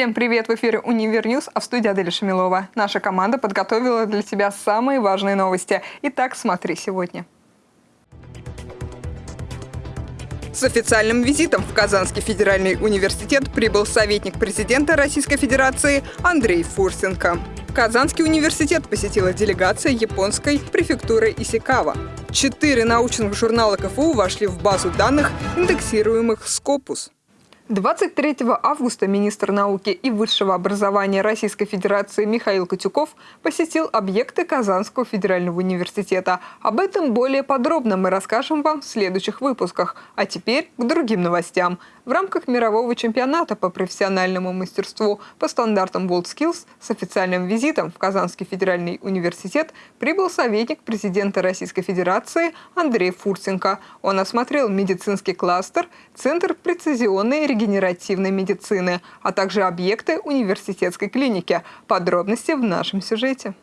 Всем привет! В эфире «Univer News», а в студии Аделя Шамилова. Наша команда подготовила для тебя самые важные новости. Итак, смотри сегодня. С официальным визитом в Казанский федеральный университет прибыл советник президента Российской Федерации Андрей Фурсенко. Казанский университет посетила делегация японской префектуры Исикава. Четыре научных журнала КФУ вошли в базу данных, индексируемых Scopus. 23 августа министр науки и высшего образования Российской Федерации Михаил Котюков посетил объекты Казанского федерального университета. Об этом более подробно мы расскажем вам в следующих выпусках. А теперь к другим новостям. В рамках мирового чемпионата по профессиональному мастерству по стандартам WorldSkills с официальным визитом в Казанский федеральный университет прибыл советник президента Российской Федерации Андрей Фурсенко. Он осмотрел медицинский кластер, Центр прецизионной регенеративной медицины, а также объекты университетской клиники. Подробности в нашем сюжете.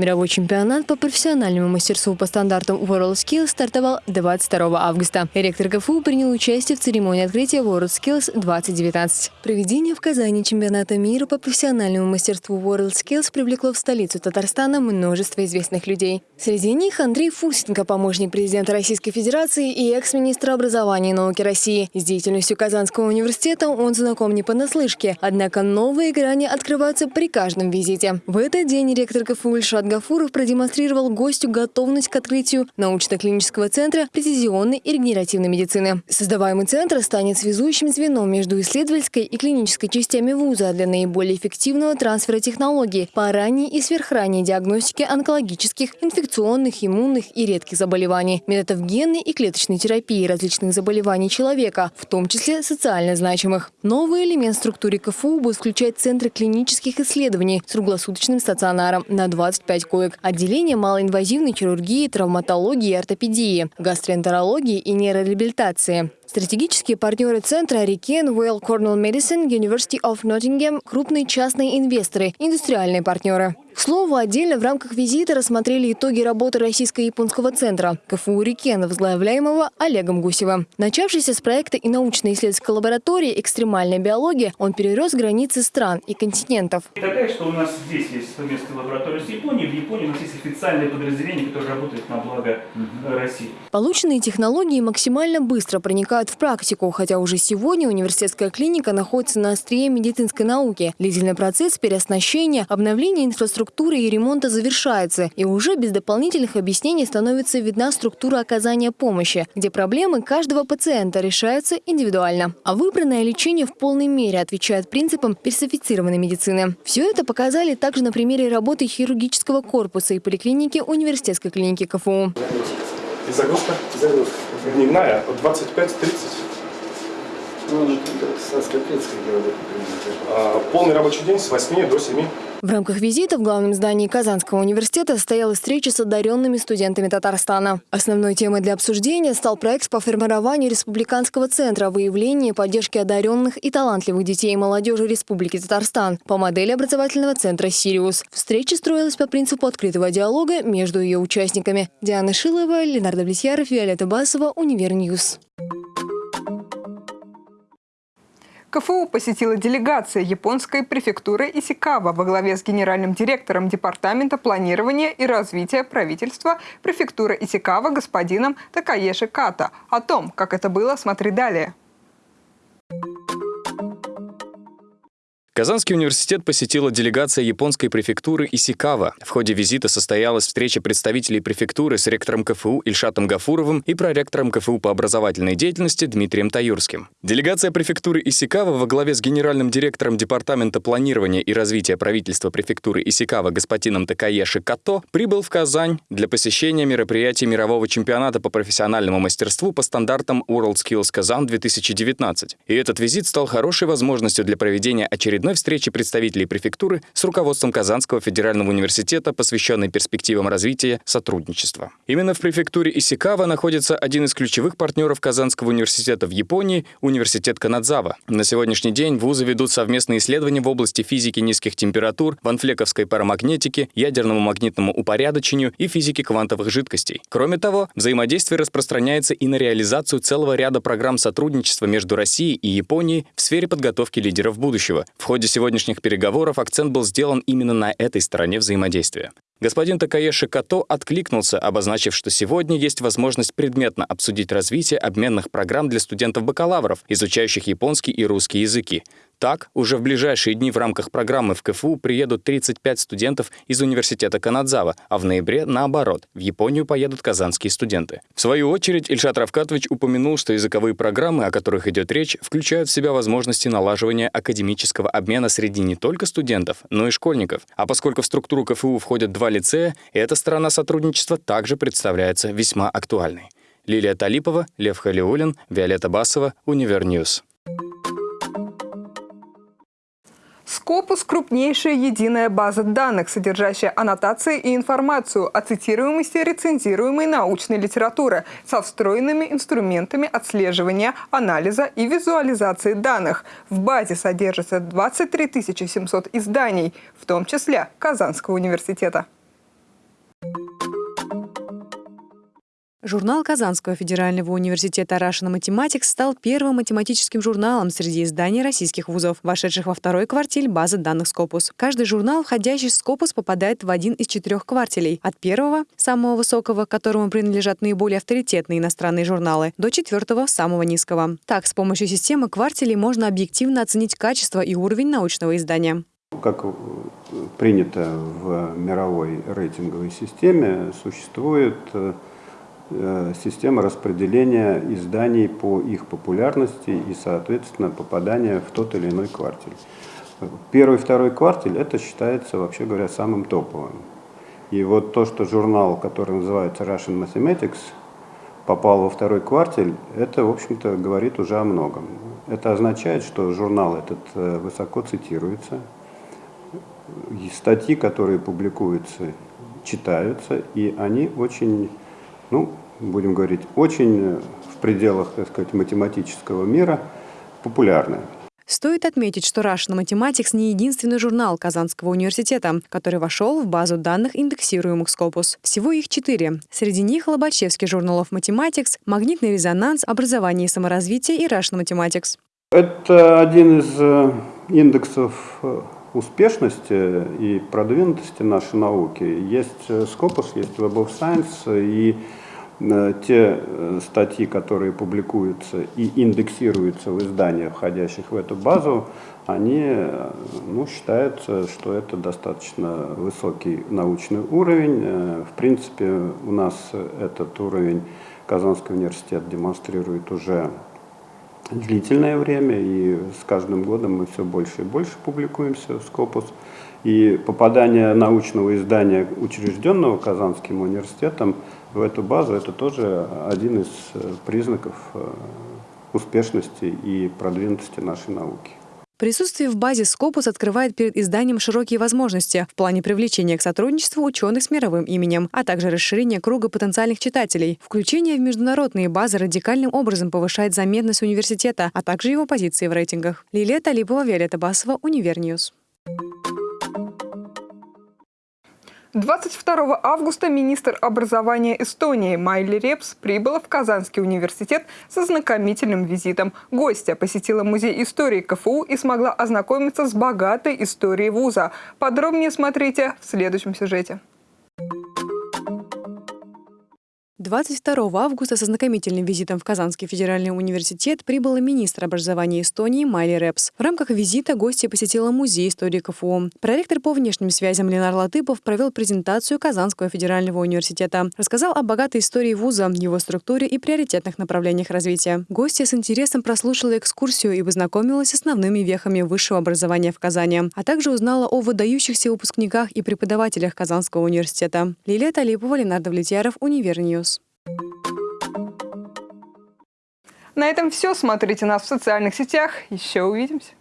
Мировой чемпионат по профессиональному мастерству по стандартам WorldSkills стартовал 22 августа. Ректор КФУ принял участие в церемонии открытия WorldSkills 2019. Проведение в Казани чемпионата мира по профессиональному мастерству WorldSkills привлекло в столицу Татарстана множество известных людей. Среди них Андрей Фусенко, помощник президента Российской Федерации и экс-министр образования и науки России. С деятельностью Казанского университета он знаком не понаслышке, однако новые грани открываются при каждом визите. В этот день ректор КФУ Ильшат Гафуров продемонстрировал гостю готовность к открытию научно-клинического центра прецизионной и регенеративной медицины. Создаваемый центр станет связующим звеном между исследовательской и клинической частями вуза для наиболее эффективного трансфера технологий по ранней и сверхранней диагностике онкологических, инфекционных, иммунных и редких заболеваний, методов генной и клеточной терапии различных заболеваний человека, в том числе социально значимых. Новый элемент в структуре КФУ будет включать центры клинических исследований с круглосуточным стационаром на 25 5 коек, отделение малоинвазивной хирургии, травматологии и ортопедии, гастроэнтерологии и нейрореабилитации. Стратегические партнеры центра Арикен, Well Cornell Medicine, University of Nottingham, крупные частные инвесторы, индустриальные партнеры. К слову, отдельно в рамках визита рассмотрели итоги работы Российско-японского центра КФУ «Рикен», возглавляемого Олегом Гусевым. Начавшийся с проекта и научно-исследовательской лаборатории «Экстремальная биология», он перерос границы стран и континентов. Такая, что у нас здесь есть совместная лаборатория с Японией. В Японии у нас есть официальное подразделение, которое работает на благо. России. Полученные технологии максимально быстро проникают в практику, хотя уже сегодня университетская клиника находится на острие медицинской науки. Длительный процесс переоснащения, обновления инфраструктуры и ремонта завершается, и уже без дополнительных объяснений становится видна структура оказания помощи, где проблемы каждого пациента решаются индивидуально. А выбранное лечение в полной мере отвечает принципам персонифицированной медицины. Все это показали также на примере работы хирургического корпуса и поликлиники университетской клиники КФУ. И загрузка? Загрузка. Дневная от 25-30. Ну, а, полный рабочий день с 8 до 7. В рамках визита в главном здании Казанского университета состоялась встреча с одаренными студентами Татарстана. Основной темой для обсуждения стал проект по формированию Республиканского центра выявления и поддержки одаренных и талантливых детей и молодежи Республики Татарстан по модели образовательного центра «Сириус». Встреча строилась по принципу открытого диалога между ее участниками. Диана Шилова, Ленардо Блесьяров, Виолетта Басова, Univer News. КФУ посетила делегация японской префектуры Исикава во главе с генеральным директором Департамента планирования и развития правительства префектуры Исикава господином Такаеши Ката. О том, как это было, смотри далее. Казанский университет посетила делегация японской префектуры Исикава. В ходе визита состоялась встреча представителей префектуры с ректором КФУ Ильшатом Гафуровым и проректором КФУ по образовательной деятельности Дмитрием Таюрским. Делегация префектуры Исикава во главе с генеральным директором Департамента планирования и развития правительства префектуры Исикава господином Такаеши Като прибыл в Казань для посещения мероприятий мирового чемпионата по профессиональному мастерству по стандартам WorldSkills Казан 2019. И этот визит стал хорошей возможностью для проведения очередной очередной встрече представителей префектуры с руководством Казанского федерального университета, посвященной перспективам развития сотрудничества. Именно в префектуре Исикава находится один из ключевых партнеров Казанского университета в Японии – университет Канадзава. На сегодняшний день вузы ведут совместные исследования в области физики низких температур, ванфлековской парамагнетики, ядерному магнитному упорядочению и физики квантовых жидкостей. Кроме того, взаимодействие распространяется и на реализацию целого ряда программ сотрудничества между Россией и Японией в сфере подготовки лидеров будущего. В ходе сегодняшних переговоров акцент был сделан именно на этой стороне взаимодействия. Господин Такаеши Като откликнулся, обозначив, что сегодня есть возможность предметно обсудить развитие обменных программ для студентов-бакалавров, изучающих японский и русский языки. Так, уже в ближайшие дни в рамках программы в КФУ приедут 35 студентов из университета Канадзава, а в ноябре, наоборот, в Японию поедут казанские студенты. В свою очередь, Ильшат Равкатович упомянул, что языковые программы, о которых идет речь, включают в себя возможности налаживания академического обмена среди не только студентов, но и школьников. А поскольку в структуру КФУ входят два лицея, эта сторона сотрудничества также представляется весьма актуальной. Лилия Талипова, Лев Халиулин, Виолетта Басова, Univer News. Scopus – крупнейшая единая база данных, содержащая аннотации и информацию о цитируемости рецензируемой научной литературы со встроенными инструментами отслеживания, анализа и визуализации данных. В базе содержится 23 700 изданий, в том числе Казанского университета. Журнал Казанского федерального университета Russian Mathematics стал первым математическим журналом среди изданий российских вузов, вошедших во второй квартиль базы данных Scopus. Каждый журнал, входящий в Scopus, попадает в один из четырех квартилей. От первого, самого высокого, которому принадлежат наиболее авторитетные иностранные журналы, до четвертого, самого низкого. Так, с помощью системы квартилей можно объективно оценить качество и уровень научного издания. Как принято в мировой рейтинговой системе, существует Э, система распределения изданий по их популярности и, соответственно, попадания в тот или иной квартель. Первый второй квартель это считается, вообще говоря, самым топовым. И вот то, что журнал, который называется Russian Mathematics, попал во второй квартель, это, в общем-то, говорит уже о многом. Это означает, что журнал этот э, высоко цитируется, статьи, которые публикуются, читаются, и они очень ну, будем говорить, очень в пределах, так сказать, математического мира популярны. Стоит отметить, что Russian Mathematics не единственный журнал Казанского университета, который вошел в базу данных индексируемых Scopus. Всего их четыре. Среди них Лобачевский журнал of Mathematics, Магнитный резонанс, Образование и саморазвитие и Russian Mathematics. Это один из э, индексов э, успешности и продвинутости нашей науки. Есть э, Scopus, есть Web of Science и Э, те э, статьи, которые публикуются и индексируются в изданиях, входящих в эту базу, они ну, считаются, что это достаточно высокий научный уровень. В принципе, у нас этот уровень Казанский университет демонстрирует уже длительное время, и с каждым годом мы все больше и больше публикуемся в Scopus. И попадание научного издания, учрежденного Казанским университетом, в эту базу, это тоже один из э, признаков э, успешности и продвинутости нашей науки. Присутствие в базе Scopus открывает перед изданием широкие возможности в плане привлечения к сотрудничеству ученых с мировым именем, а также расширения круга потенциальных читателей. Включение в международные базы радикальным образом повышает заметность университета, а также его позиции в рейтингах. Лилия Талипова, Виолетта Басова, Univer News. 22 августа министр образования Эстонии Майли Репс прибыла в Казанский университет со знакомительным визитом. Гостья посетила музей истории КФУ и смогла ознакомиться с богатой историей вуза. Подробнее смотрите в следующем сюжете. 22 августа со знакомительным визитом в Казанский федеральный университет прибыла министр образования Эстонии Майли Репс. В рамках визита гостья посетила музей истории КФУ. Проректор по внешним связям Ленар Латыпов провел презентацию Казанского федерального университета. Рассказал о богатой истории вуза, его структуре и приоритетных направлениях развития. Гостья с интересом прослушала экскурсию и познакомилась с основными вехами высшего образования в Казани, а также узнала о выдающихся выпускниках и преподавателях Казанского университета. Лилия Талипова, Ленардо Влетьяров, Univer News. На этом все. Смотрите нас в социальных сетях. Еще увидимся.